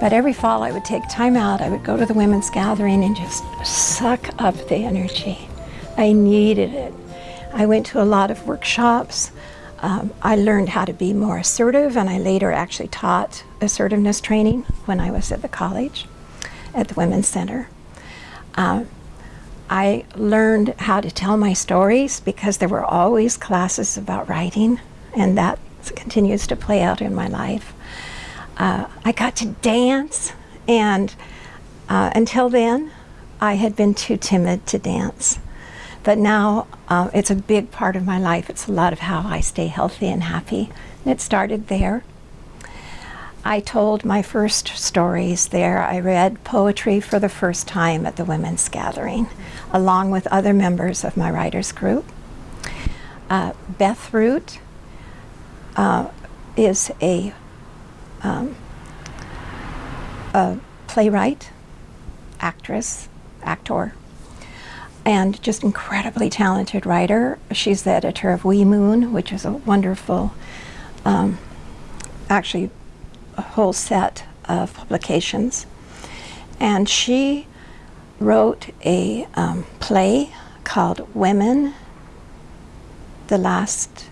But every fall I would take time out, I would go to the women's gathering and just suck up the energy. I needed it. I went to a lot of workshops. Um, I learned how to be more assertive and I later actually taught assertiveness training when I was at the college, at the Women's Center. Um, I learned how to tell my stories because there were always classes about writing and that continues to play out in my life. Uh, I got to dance, and uh, until then, I had been too timid to dance. But now uh, it's a big part of my life. It's a lot of how I stay healthy and happy. And it started there. I told my first stories there. I read poetry for the first time at the women's gathering, along with other members of my writers group. Uh, Beth Root uh, is a um, a playwright, actress, actor, and just incredibly talented writer. She's the editor of We Moon, which is a wonderful, um, actually, whole set of publications. And she wrote a um, play called Women, the Last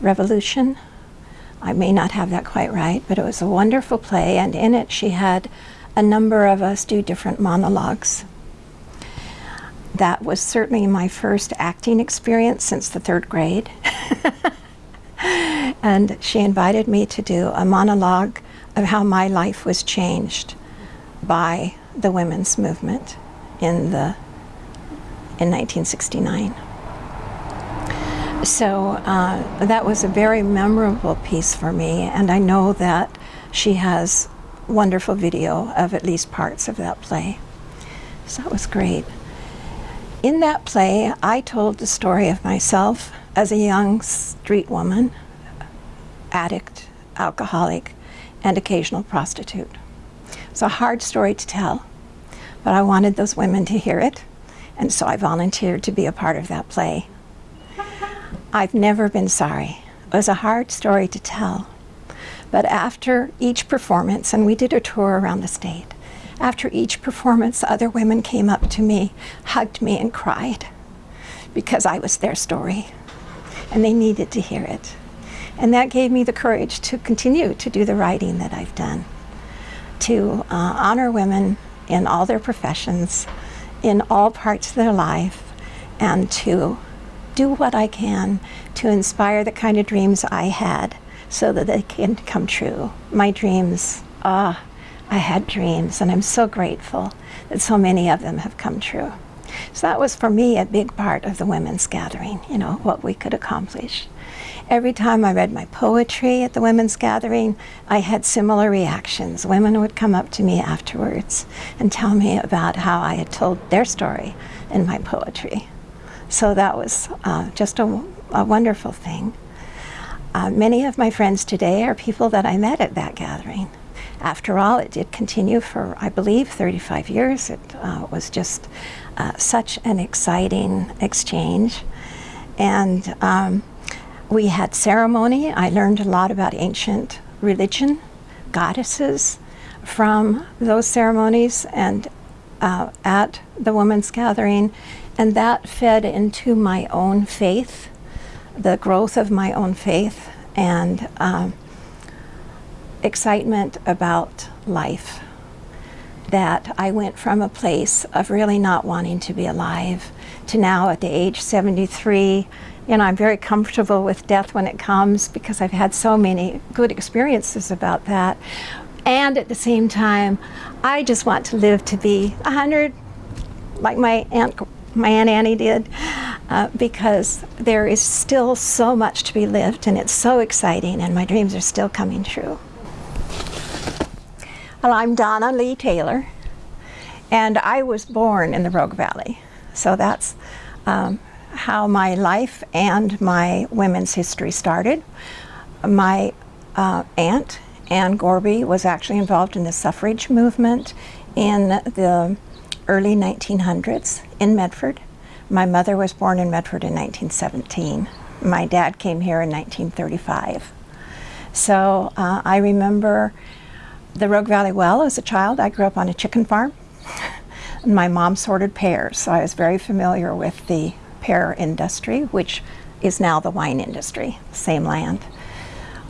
Revolution, I may not have that quite right, but it was a wonderful play, and in it she had a number of us do different monologues. That was certainly my first acting experience since the third grade. and she invited me to do a monologue of how my life was changed by the women's movement in the in 1969. So uh, that was a very memorable piece for me, and I know that she has wonderful video of at least parts of that play. So that was great. In that play, I told the story of myself as a young street woman, addict, alcoholic, and occasional prostitute. It's a hard story to tell, but I wanted those women to hear it, and so I volunteered to be a part of that play. I've never been sorry. It was a hard story to tell. But after each performance, and we did a tour around the state, after each performance, other women came up to me, hugged me, and cried because I was their story. And they needed to hear it. And that gave me the courage to continue to do the writing that I've done, to uh, honor women in all their professions, in all parts of their life, and to do what I can to inspire the kind of dreams I had so that they can come true. My dreams, ah, I had dreams, and I'm so grateful that so many of them have come true. So that was for me a big part of the women's gathering, you know, what we could accomplish. Every time I read my poetry at the women's gathering, I had similar reactions. Women would come up to me afterwards and tell me about how I had told their story in my poetry. So that was uh, just a, a, wonderful thing. Uh, many of my friends today are people that I met at that gathering. After all, it did continue for, I believe, 35 years. It uh, was just uh, such an exciting exchange. And um, we had ceremony. I learned a lot about ancient religion, goddesses from those ceremonies and uh, at the women's gathering and that fed into my own faith, the growth of my own faith, and um, excitement about life. That I went from a place of really not wanting to be alive to now at the age 73, you know, I'm very comfortable with death when it comes because I've had so many good experiences about that. And at the same time, I just want to live to be 100, like my Aunt my Aunt Annie did, uh, because there is still so much to be lived and it's so exciting and my dreams are still coming true. Well, I'm Donna Lee Taylor and I was born in the Rogue Valley. So that's um, how my life and my women's history started. My uh, aunt, Anne Gorby, was actually involved in the suffrage movement in the early 1900s in Medford. My mother was born in Medford in 1917. My dad came here in 1935. So uh, I remember the Rogue Valley well as a child. I grew up on a chicken farm. And my mom sorted pears, so I was very familiar with the pear industry, which is now the wine industry, same land.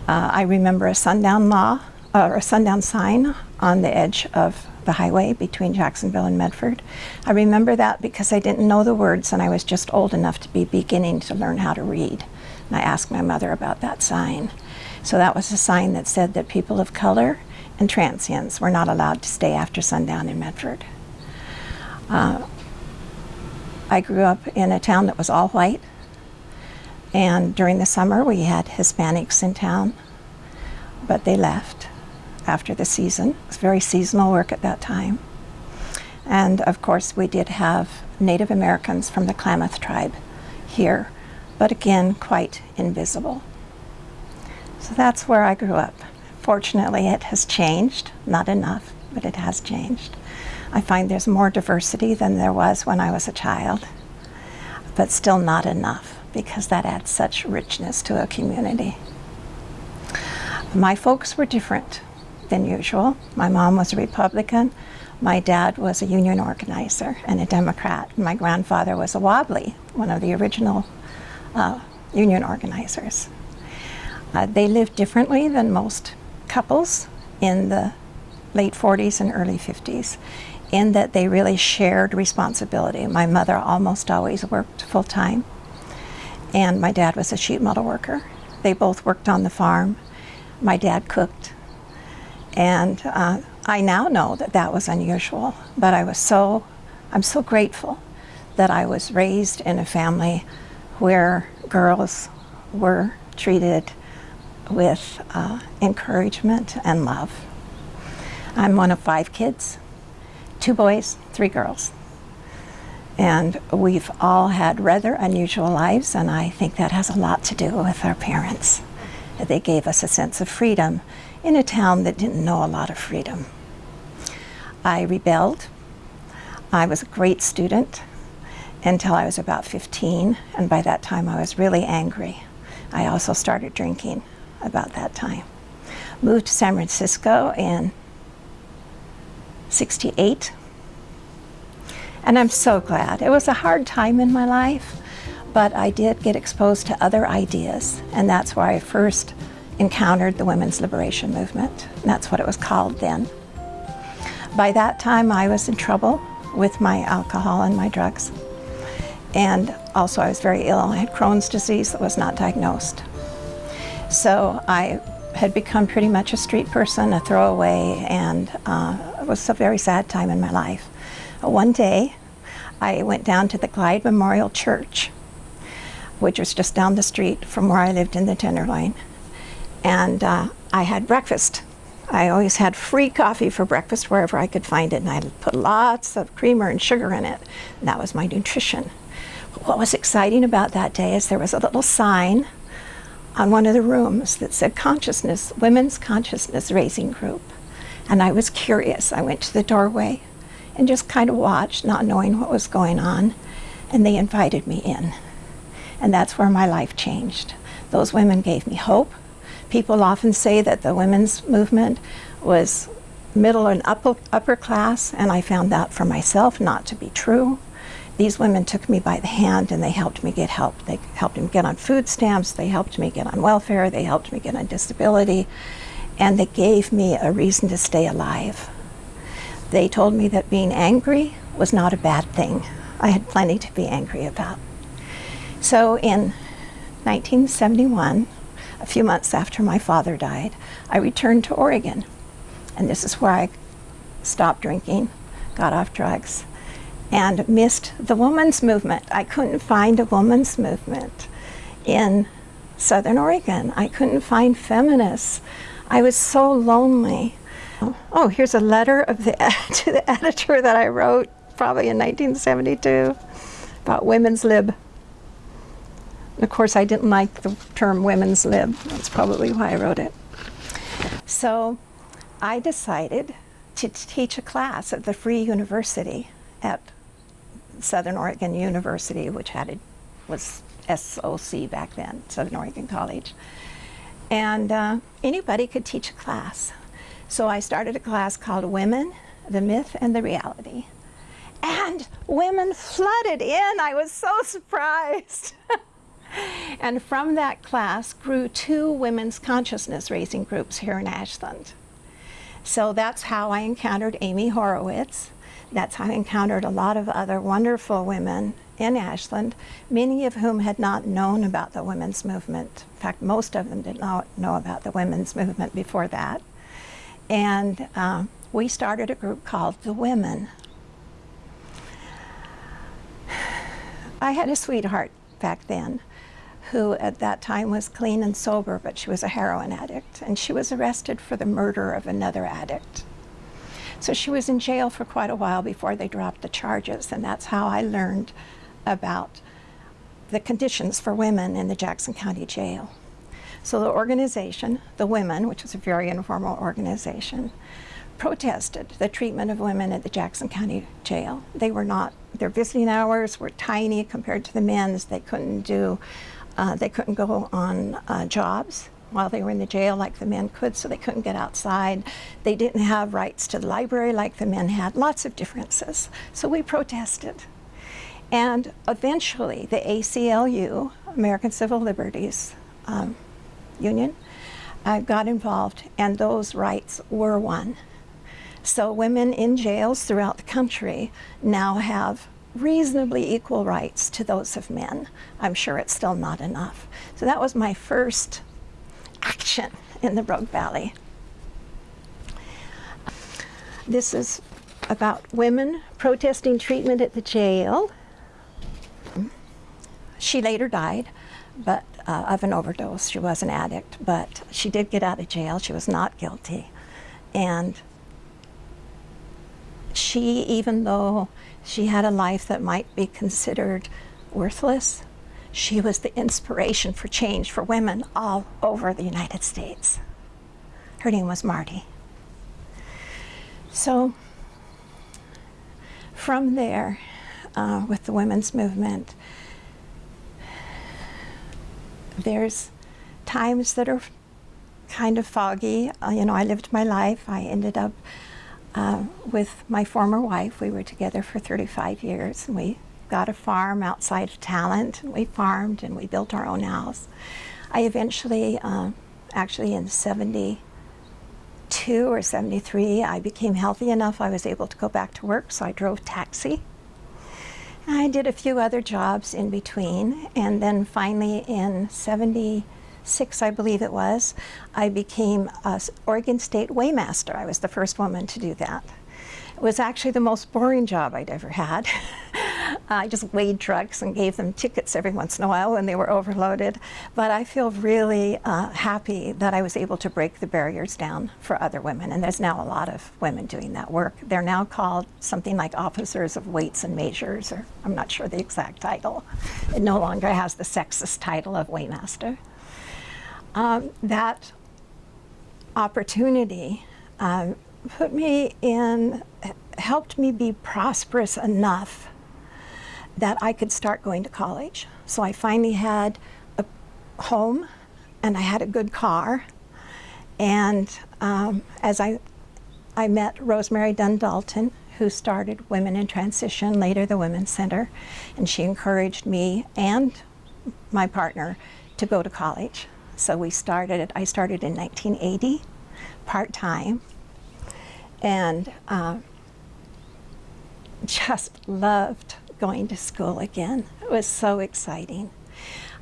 Uh, I remember a sundown law or a sundown sign on the edge of the highway between Jacksonville and Medford. I remember that because I didn't know the words and I was just old enough to be beginning to learn how to read. And I asked my mother about that sign. So that was a sign that said that people of color and transients were not allowed to stay after sundown in Medford. Uh, I grew up in a town that was all white, and during the summer we had Hispanics in town, but they left after the season. It was very seasonal work at that time. And of course, we did have Native Americans from the Klamath tribe here, but again, quite invisible. So that's where I grew up. Fortunately, it has changed, not enough, but it has changed. I find there's more diversity than there was when I was a child, but still not enough because that adds such richness to a community. My folks were different than usual. My mom was a Republican. My dad was a union organizer and a Democrat. My grandfather was a Wobbly, one of the original uh, union organizers. Uh, they lived differently than most couples in the late 40s and early 50s in that they really shared responsibility. My mother almost always worked full time, and my dad was a sheet metal worker. They both worked on the farm. My dad cooked, and uh, I now know that that was unusual, but I was so, I'm so grateful that I was raised in a family where girls were treated with uh, encouragement and love. I'm one of five kids two boys, three girls. And we've all had rather unusual lives, and I think that has a lot to do with our parents. They gave us a sense of freedom in a town that didn't know a lot of freedom. I rebelled. I was a great student until I was about 15, and by that time I was really angry. I also started drinking about that time. Moved to San Francisco in 68. And I'm so glad. It was a hard time in my life, but I did get exposed to other ideas, and that's where I first encountered the women's liberation movement. That's what it was called then. By that time, I was in trouble with my alcohol and my drugs. And also, I was very ill. I had Crohn's disease that was not diagnosed. So I had become pretty much a street person, a throwaway, and uh, it was a very sad time in my life. One day, I went down to the Glide Memorial Church, which was just down the street from where I lived in the Tenderloin, and uh, I had breakfast. I always had free coffee for breakfast wherever I could find it, and I put lots of creamer and sugar in it. And that was my nutrition. What was exciting about that day is there was a little sign on one of the rooms that said consciousness, women's consciousness raising group. And I was curious. I went to the doorway and just kind of watched, not knowing what was going on. And they invited me in. And that's where my life changed. Those women gave me hope. People often say that the women's movement was middle and upper, upper class, and I found that for myself not to be true these women took me by the hand and they helped me get help. They helped me get on food stamps, they helped me get on welfare, they helped me get on disability, and they gave me a reason to stay alive. They told me that being angry was not a bad thing. I had plenty to be angry about. So in 1971, a few months after my father died, I returned to Oregon. And this is where I stopped drinking, got off drugs, and missed the women's movement. I couldn't find a women's movement in Southern Oregon. I couldn't find feminists. I was so lonely. Oh, here's a letter of the, to the editor that I wrote probably in 1972 about women's lib. Of course, I didn't like the term women's lib. That's probably why I wrote it. So I decided to teach a class at the Free University at Southern Oregon University, which had a, was SOC back then, Southern Oregon College. And uh, anybody could teach a class. So I started a class called Women, the Myth and the Reality. And women flooded in. I was so surprised. and from that class grew two women's consciousness raising groups here in Ashland. So that's how I encountered Amy Horowitz. That's how I encountered a lot of other wonderful women in Ashland, many of whom had not known about the women's movement. In fact, most of them did not know about the women's movement before that. And uh, we started a group called The Women. I had a sweetheart back then who at that time was clean and sober, but she was a heroin addict, and she was arrested for the murder of another addict. So she was in jail for quite a while before they dropped the charges, and that's how I learned about the conditions for women in the Jackson County Jail. So the organization, the Women, which was a very informal organization, protested the treatment of women at the Jackson County Jail. They were not, their visiting hours were tiny compared to the men's. They couldn't do, uh, they couldn't go on uh, jobs while they were in the jail like the men could, so they couldn't get outside. They didn't have rights to the library like the men had, lots of differences. So we protested. And eventually the ACLU, American Civil Liberties um, Union, uh, got involved and those rights were won. So women in jails throughout the country now have reasonably equal rights to those of men. I'm sure it's still not enough. So that was my first action in the Rogue Valley. This is about women protesting treatment at the jail. She later died but uh, of an overdose. She was an addict, but she did get out of jail. She was not guilty. And she, even though she had a life that might be considered worthless, she was the inspiration for change for women all over the United States. Her name was Marty. So from there, uh, with the women's movement, there's times that are kind of foggy. Uh, you know, I lived my life. I ended up uh, with my former wife. We were together for 35 years, and we got a farm outside of Talent, we farmed and we built our own house. I eventually, uh, actually in 72 or 73, I became healthy enough I was able to go back to work, so I drove taxi. I did a few other jobs in between, and then finally in 76, I believe it was, I became a Oregon State Weighmaster. I was the first woman to do that. It was actually the most boring job I'd ever had. I just weighed trucks and gave them tickets every once in a while when they were overloaded. But I feel really uh, happy that I was able to break the barriers down for other women. And there's now a lot of women doing that work. They're now called something like officers of weights and measures, or I'm not sure the exact title. It no longer has the sexist title of weighmaster. Um, that opportunity um, put me in, helped me be prosperous enough that I could start going to college. So I finally had a home and I had a good car. And um, as I, I met Rosemary Dunn Dalton, who started Women in Transition, later the Women's Center, and she encouraged me and my partner to go to college. So we started, I started in 1980, part-time, and uh, just loved going to school again. It was so exciting.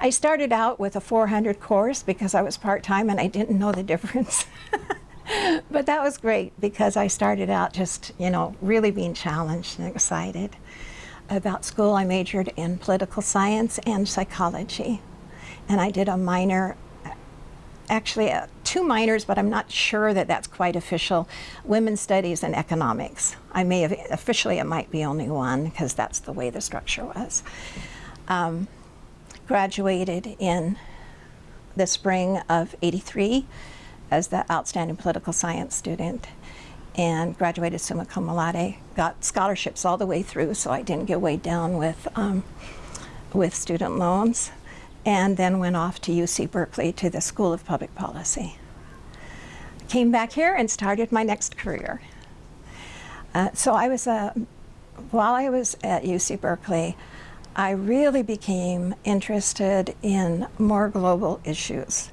I started out with a 400 course because I was part-time and I didn't know the difference. but that was great because I started out just, you know, really being challenged and excited about school. I majored in political science and psychology. And I did a minor, actually uh, two minors, but I'm not sure that that's quite official, women's studies and economics. I may have, officially it might be only one because that's the way the structure was. Um, graduated in the spring of 83 as the outstanding political science student and graduated summa cum laude. Got scholarships all the way through, so I didn't get weighed down with um, with student loans, and then went off to UC Berkeley to the School of Public Policy. Came back here and started my next career. Uh, so I was a while I was at UC Berkeley, I really became interested in more global issues.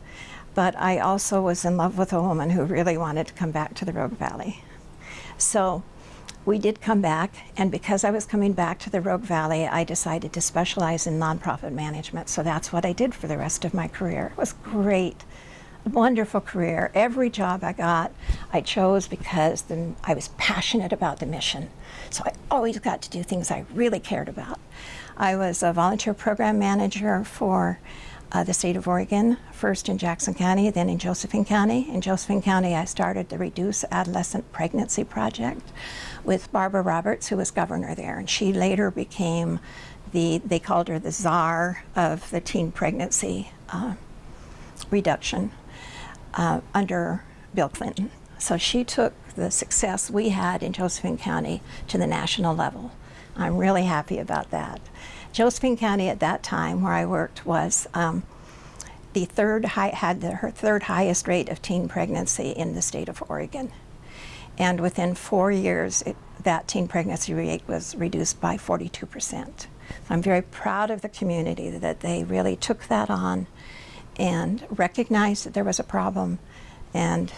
But I also was in love with a woman who really wanted to come back to the Rogue Valley. So we did come back, and because I was coming back to the Rogue Valley, I decided to specialize in nonprofit management. So that's what I did for the rest of my career. It was great wonderful career. Every job I got, I chose because the, I was passionate about the mission. So I always got to do things I really cared about. I was a volunteer program manager for uh, the state of Oregon, first in Jackson County, then in Josephine County. In Josephine County, I started the Reduce Adolescent Pregnancy Project with Barbara Roberts, who was governor there. And she later became the, they called her the czar of the teen pregnancy uh, reduction uh, under Bill Clinton. So she took the success we had in Josephine County to the national level. I'm really happy about that. Josephine County at that time, where I worked, was um, the third high, had the, third highest rate of teen pregnancy in the state of Oregon. And within four years, it, that teen pregnancy rate was reduced by 42%. So I'm very proud of the community that they really took that on and recognized that there was a problem. And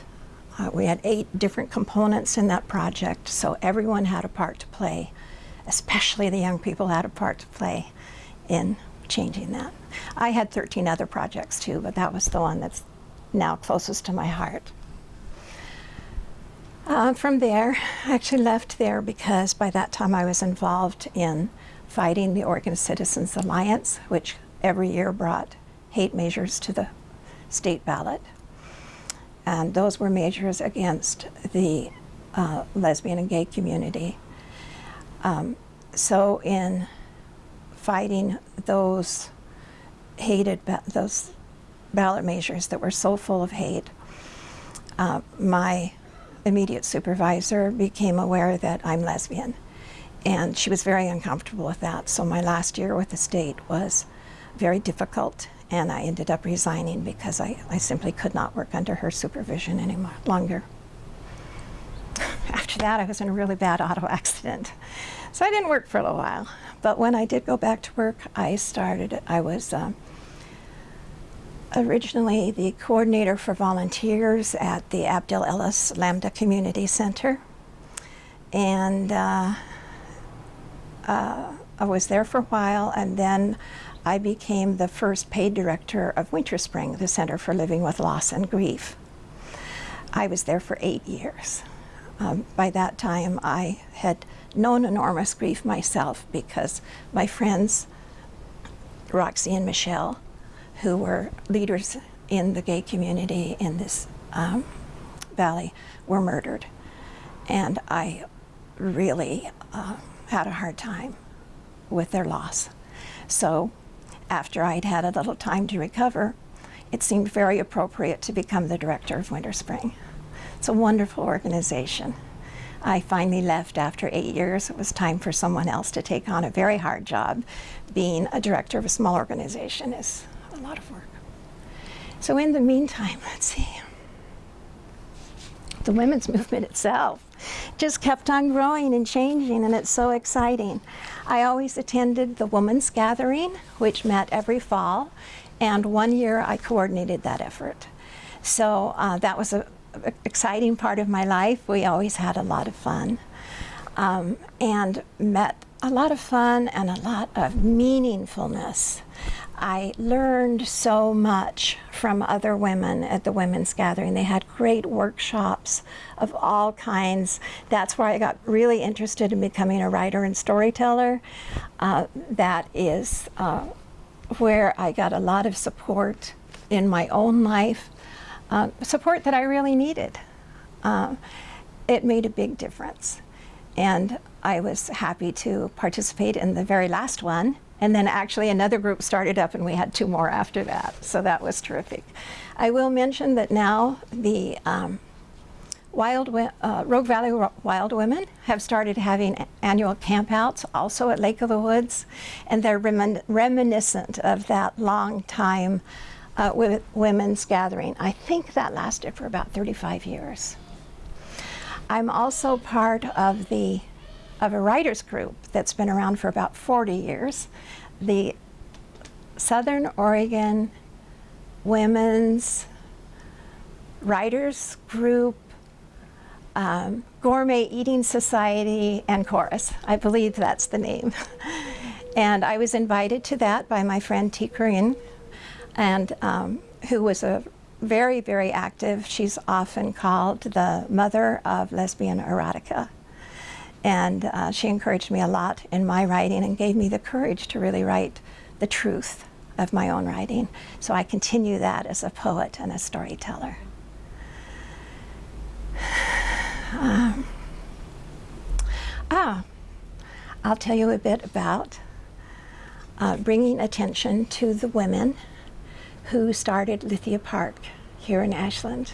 uh, we had eight different components in that project, so everyone had a part to play, especially the young people had a part to play in changing that. I had 13 other projects too, but that was the one that's now closest to my heart. Uh, from there, I actually left there because by that time I was involved in fighting the Oregon Citizens Alliance, which every year brought hate measures to the state ballot. And those were measures against the uh, lesbian and gay community. Um, so in fighting those hated, those ballot measures that were so full of hate, uh, my immediate supervisor became aware that I'm lesbian. And she was very uncomfortable with that. So my last year with the state was very difficult and I ended up resigning because I, I simply could not work under her supervision any longer. After that, I was in a really bad auto accident. So I didn't work for a little while. But when I did go back to work, I started, I was um, originally the coordinator for volunteers at the Abdel Ellis Lambda Community Center. And uh, uh, I was there for a while, and then I became the first paid director of Winter Spring, the Center for Living with Loss and Grief. I was there for eight years. Um, by that time, I had known enormous grief myself because my friends, Roxy and Michelle, who were leaders in the gay community in this um, valley, were murdered. And I really uh, had a hard time with their loss. So after I'd had a little time to recover, it seemed very appropriate to become the director of Winter Spring. It's a wonderful organization. I finally left after eight years. It was time for someone else to take on a very hard job. Being a director of a small organization is a lot of work. So in the meantime, let's see. The women's movement itself just kept on growing and changing, and it's so exciting. I always attended the Women's Gathering, which met every fall, and one year I coordinated that effort. So uh, that was an exciting part of my life. We always had a lot of fun. Um, and met a lot of fun and a lot of meaningfulness. I learned so much from other women at the women's gathering. They had great workshops of all kinds. That's where I got really interested in becoming a writer and storyteller. Uh, that is uh, where I got a lot of support in my own life, uh, support that I really needed. Uh, it made a big difference. And I was happy to participate in the very last one. And then actually another group started up and we had two more after that. So that was terrific. I will mention that now the um, Wild, uh, Rogue Valley Wild Women have started having annual campouts also at Lake of the Woods, and they're remin- reminiscent of that long time uh, women's gathering. I think that lasted for about 35 years. I'm also part of the of a writers group that's been around for about 40 years, the Southern Oregon Women's Writers Group um, Gourmet Eating Society and Chorus. I believe that's the name. and I was invited to that by my friend Tee Corinne, and um, who was a very, very active. She's often called the mother of lesbian erotica. And uh, she encouraged me a lot in my writing and gave me the courage to really write the truth of my own writing. So I continue that as a poet and a storyteller. Um, ah, I'll tell you a bit about uh, bringing attention to the women who started Lithia Park here in Ashland.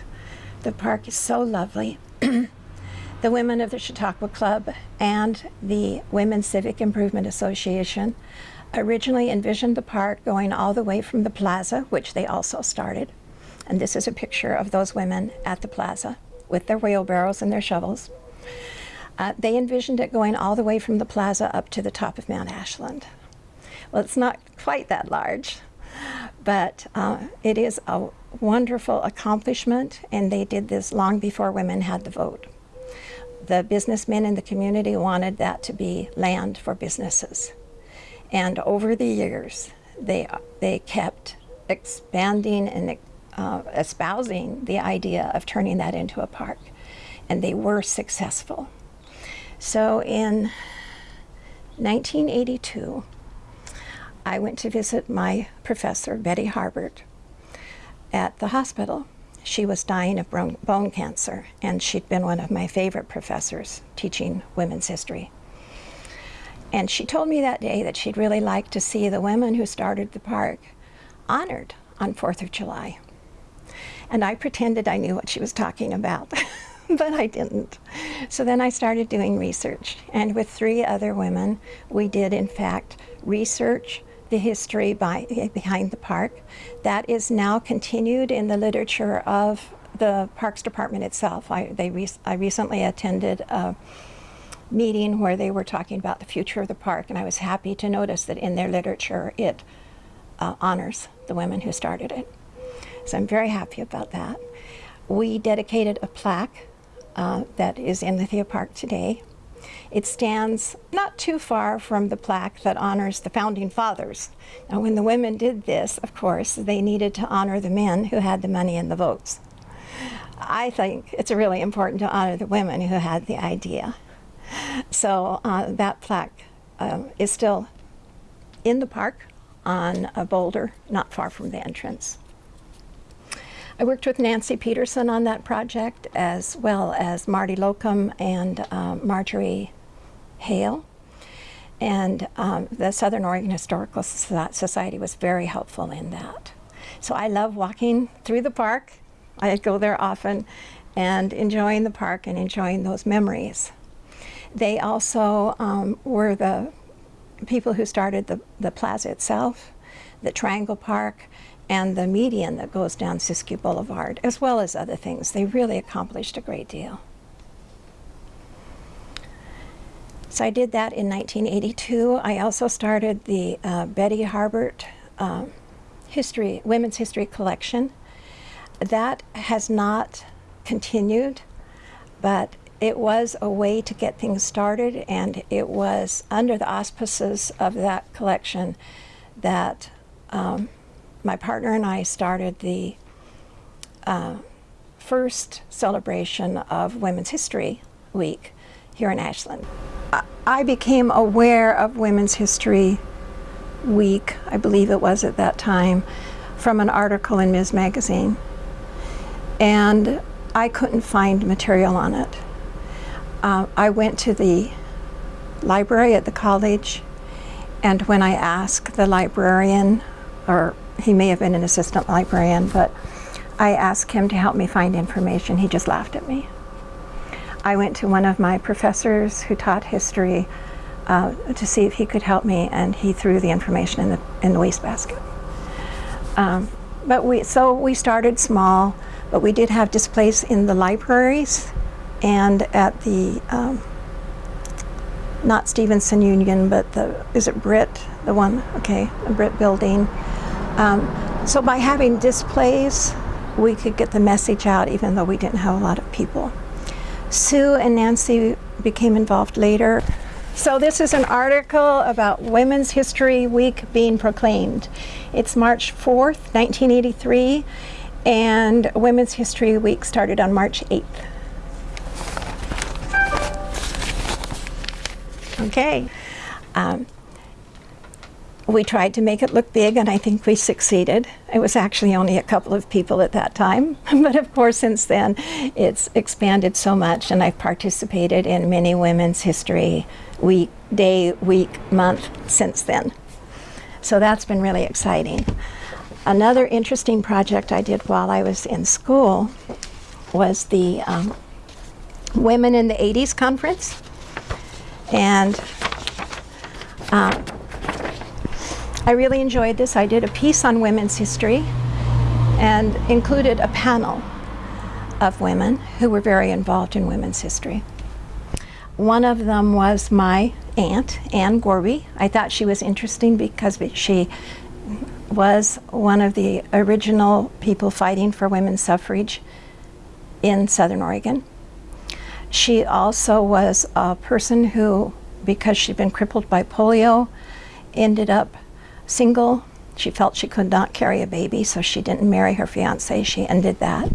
The park is so lovely. the women of the Chautauqua Club and the Women's Civic Improvement Association originally envisioned the park going all the way from the plaza, which they also started. And this is a picture of those women at the plaza with their wheelbarrows and their shovels. Uh, they envisioned it going all the way from the plaza up to the top of Mount Ashland. Well, it's not quite that large, but uh, it is a wonderful accomplishment, and they did this long before women had the vote. The businessmen in the community wanted that to be land for businesses. And over the years, they, they kept expanding and uh, espousing the idea of turning that into a park. And they were successful. So in 1982, I went to visit my professor, Betty Harbert, at the hospital. She was dying of bone cancer, and she'd been one of my favorite professors teaching women's history. And she told me that day that she'd really like to see the women who started the park honored on 4th of July. And I pretended I knew what she was talking about, but I didn't. So then I started doing research. And with three other women, we did, in fact, research the history by, behind the park. That is now continued in the literature of the Parks Department itself. I, they re I recently attended a meeting where they were talking about the future of the park, and I was happy to notice that in their literature it uh, honors the women who started it. So I'm very happy about that. We dedicated a plaque uh, that is in Lithia Park today. It stands not too far from the plaque that honors the founding fathers. Now, when the women did this, of course, they needed to honor the men who had the money and the votes. I think it's really important to honor the women who had the idea. So uh, that plaque uh, is still in the park on a boulder not far from the entrance. I worked with Nancy Peterson on that project as well as Marty Locum and um, Marjorie Hale. And um, the Southern Oregon Historical Society was very helpful in that. So I love walking through the park. I go there often and enjoying the park and enjoying those memories. They also um, were the people who started the, the plaza itself, the Triangle Park, and the median that goes down Siskiyou Boulevard, as well as other things. They really accomplished a great deal. So I did that in 1982. I also started the uh, Betty Harbert um, history, women's history collection. That has not continued, but it was a way to get things started, and it was under the auspices of that collection that um, my partner and I started the uh, first celebration of Women's History Week here in Ashland. I became aware of Women's History Week, I believe it was at that time, from an article in Ms. Magazine. And I couldn't find material on it. Uh, I went to the library at the college, and when I asked the librarian, or he may have been an assistant librarian, but I asked him to help me find information. He just laughed at me. I went to one of my professors who taught history uh, to see if he could help me, and he threw the information in the, in the wastebasket. Um, but we, so we started small, but we did have displays in the libraries and at the, um, not Stevenson Union, but the, is it Britt, the one, okay, the Britt building. Um, so by having displays, we could get the message out even though we didn't have a lot of people. Sue and Nancy became involved later. So this is an article about Women's History Week being proclaimed. It's March 4th, 1983, and Women's History Week started on March 8th. Okay. Um, we tried to make it look big, and I think we succeeded. It was actually only a couple of people at that time, but of course, since then, it's expanded so much, and I've participated in many Women's History Week, Day, Week, Month since then. So that's been really exciting. Another interesting project I did while I was in school was the um, Women in the 80s conference. And um, I really enjoyed this. I did a piece on women's history and included a panel of women who were very involved in women's history. One of them was my aunt, Anne Gorby. I thought she was interesting because she was one of the original people fighting for women's suffrage in Southern Oregon. She also was a person who, because she'd been crippled by polio, ended up single. She felt she could not carry a baby, so she didn't marry her fiance. She ended that.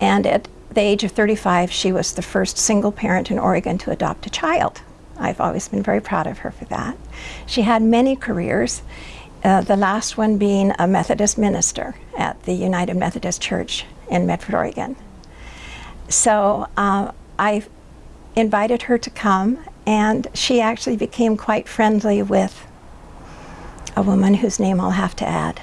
And at the age of 35, she was the first single parent in Oregon to adopt a child. I've always been very proud of her for that. She had many careers, uh, the last one being a Methodist minister at the United Methodist Church in Medford, Oregon. So uh, I invited her to come, and she actually became quite friendly with a woman whose name I'll have to add,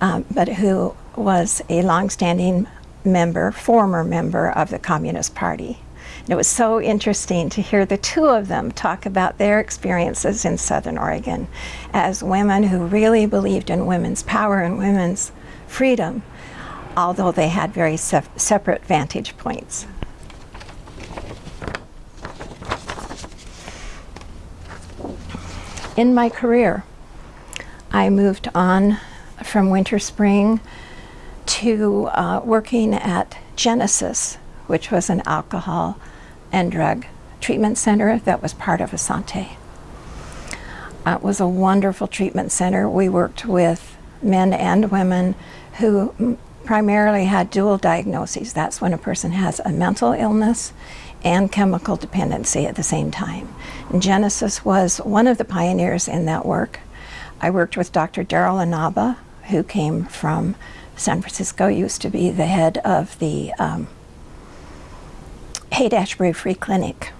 um, but who was a longstanding member, former member of the Communist Party. And it was so interesting to hear the two of them talk about their experiences in Southern Oregon as women who really believed in women's power and women's freedom, although they had very se separate vantage points. In my career, I moved on from Winter Spring to uh, working at Genesis, which was an alcohol and drug treatment center that was part of Asante. Uh, it was a wonderful treatment center. We worked with men and women who primarily had dual diagnoses. That's when a person has a mental illness and chemical dependency at the same time. And Genesis was one of the pioneers in that work. I worked with Dr. Darryl Inaba, who came from San Francisco, used to be the head of the um, Haight-Ashbury Free Clinic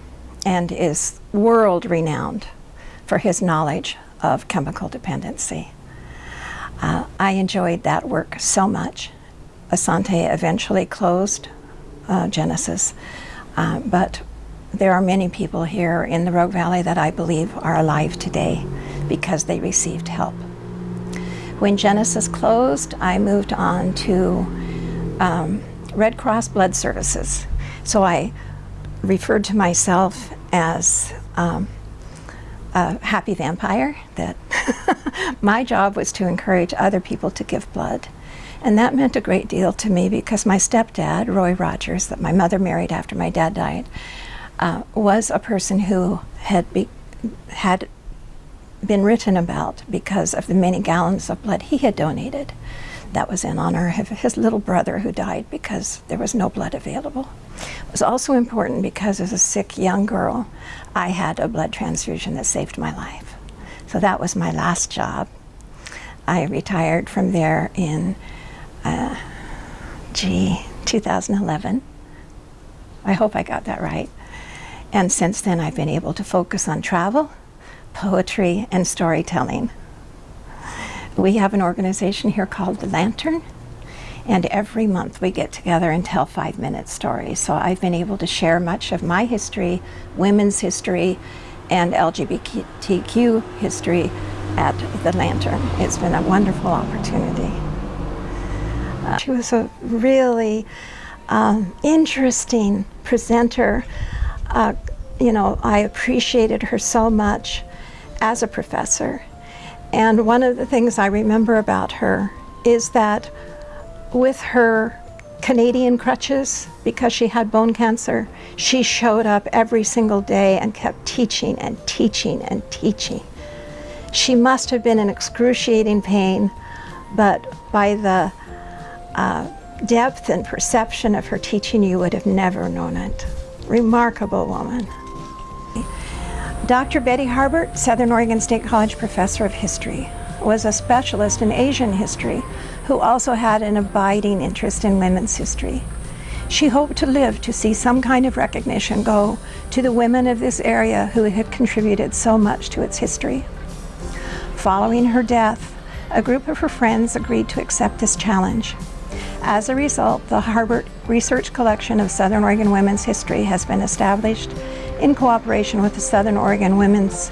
and is world renowned for his knowledge of chemical dependency. Uh, I enjoyed that work so much. Asante eventually closed uh, Genesis, uh, but there are many people here in the Rogue Valley that I believe are alive today because they received help. When Genesis closed, I moved on to um, Red Cross Blood Services. So I referred to myself as um, a happy vampire, that my job was to encourage other people to give blood. And that meant a great deal to me because my stepdad, Roy Rogers, that my mother married after my dad died, uh, was a person who had, had been written about because of the many gallons of blood he had donated. That was in honor of his little brother who died because there was no blood available. It was also important because as a sick young girl, I had a blood transfusion that saved my life. So that was my last job. I retired from there in, uh, gee, 2011. I hope I got that right. And since then, I've been able to focus on travel poetry, and storytelling. We have an organization here called The Lantern, And every month we get together and tell five minute stories. So I've been able to share much of my history, women's history, and LGBTQ history at the Lantern. It's been a wonderful opportunity. Uh, she was a really um, interesting presenter. Uh, you know, I appreciated her so much as a professor. And one of the things I remember about her is that with her Canadian crutches, because she had bone cancer, she showed up every single day and kept teaching and teaching and teaching. She must have been in excruciating pain, but by the uh, depth and perception of her teaching, you would have never known it. Remarkable woman. Dr. Betty Harbert, Southern Oregon State College Professor of History, was a specialist in Asian history who also had an abiding interest in women's history. She hoped to live to see some kind of recognition go to the women of this area who had contributed so much to its history. Following her death, a group of her friends agreed to accept this challenge. As a result, the Harbert Research Collection of Southern Oregon Women's History has been established in cooperation with the Southern Oregon Women's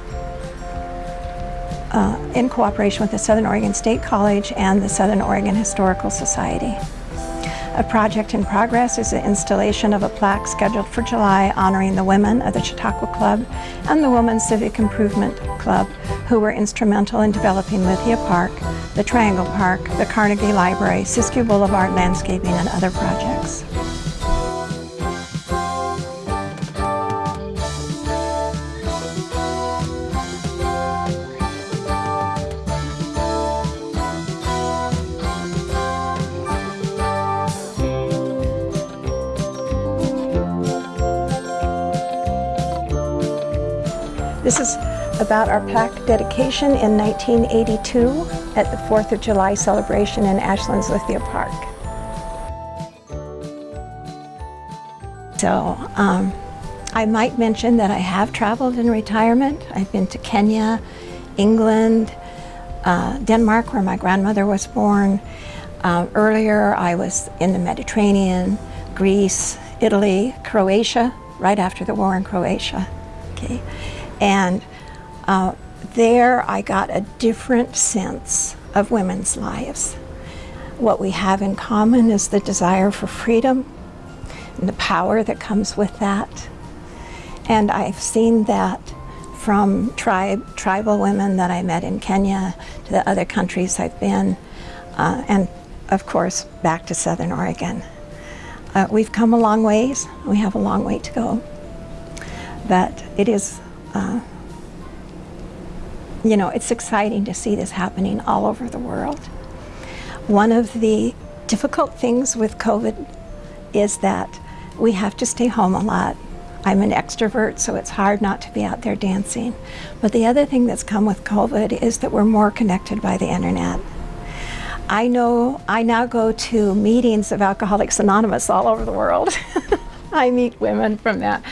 uh, in cooperation with the Southern Oregon State College and the Southern Oregon Historical Society. A project in progress is the installation of a plaque scheduled for July honoring the women of the Chautauqua Club and the Women's Civic Improvement Club who were instrumental in developing Lithia Park, the Triangle Park, the Carnegie Library, Siskiyou Boulevard landscaping, and other projects. About our plaque dedication in 1982 at the 4th of July celebration in Ashland's Lithia Park. So um, I might mention that I have traveled in retirement. I've been to Kenya, England, uh, Denmark where my grandmother was born. Uh, earlier I was in the Mediterranean, Greece, Italy, Croatia, right after the war in Croatia. Okay. And uh, there I got a different sense of women's lives. What we have in common is the desire for freedom and the power that comes with that. And I've seen that from tribe, tribal women that I met in Kenya to the other countries I've been, uh, and of course back to Southern Oregon. Uh, we've come a long ways. We have a long way to go. But it is uh, you know, it's exciting to see this happening all over the world. One of the difficult things with COVID is that we have to stay home a lot. I'm an extrovert, so it's hard not to be out there dancing. But the other thing that's come with COVID is that we're more connected by the internet. I know I now go to meetings of Alcoholics Anonymous all over the world. I meet women from that.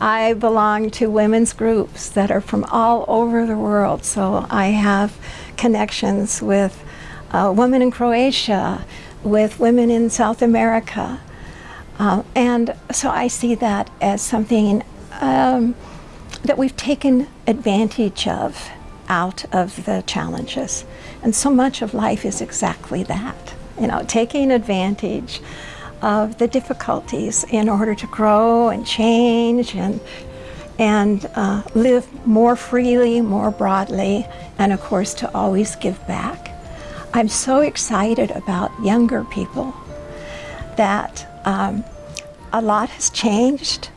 I belong to women's groups that are from all over the world. So I have connections with uh, women in Croatia, with women in South America. Uh, and so I see that as something um, that we've taken advantage of out of the challenges. And so much of life is exactly that, you know, taking advantage of the difficulties in order to grow and change and, and uh, live more freely, more broadly, and of course to always give back. I'm so excited about younger people that um, a lot has changed.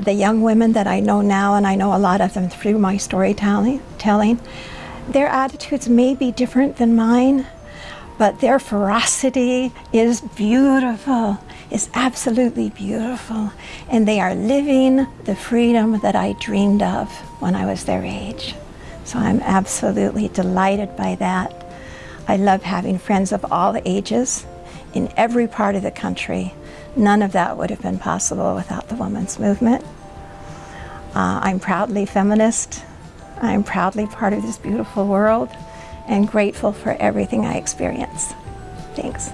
The young women that I know now, and I know a lot of them through my storytelling, telling, their attitudes may be different than mine, but their ferocity is beautiful, is absolutely beautiful. And they are living the freedom that I dreamed of when I was their age. So I'm absolutely delighted by that. I love having friends of all ages in every part of the country. None of that would have been possible without the women's movement. Uh, I'm proudly feminist. I'm proudly part of this beautiful world and grateful for everything I experience. Thanks.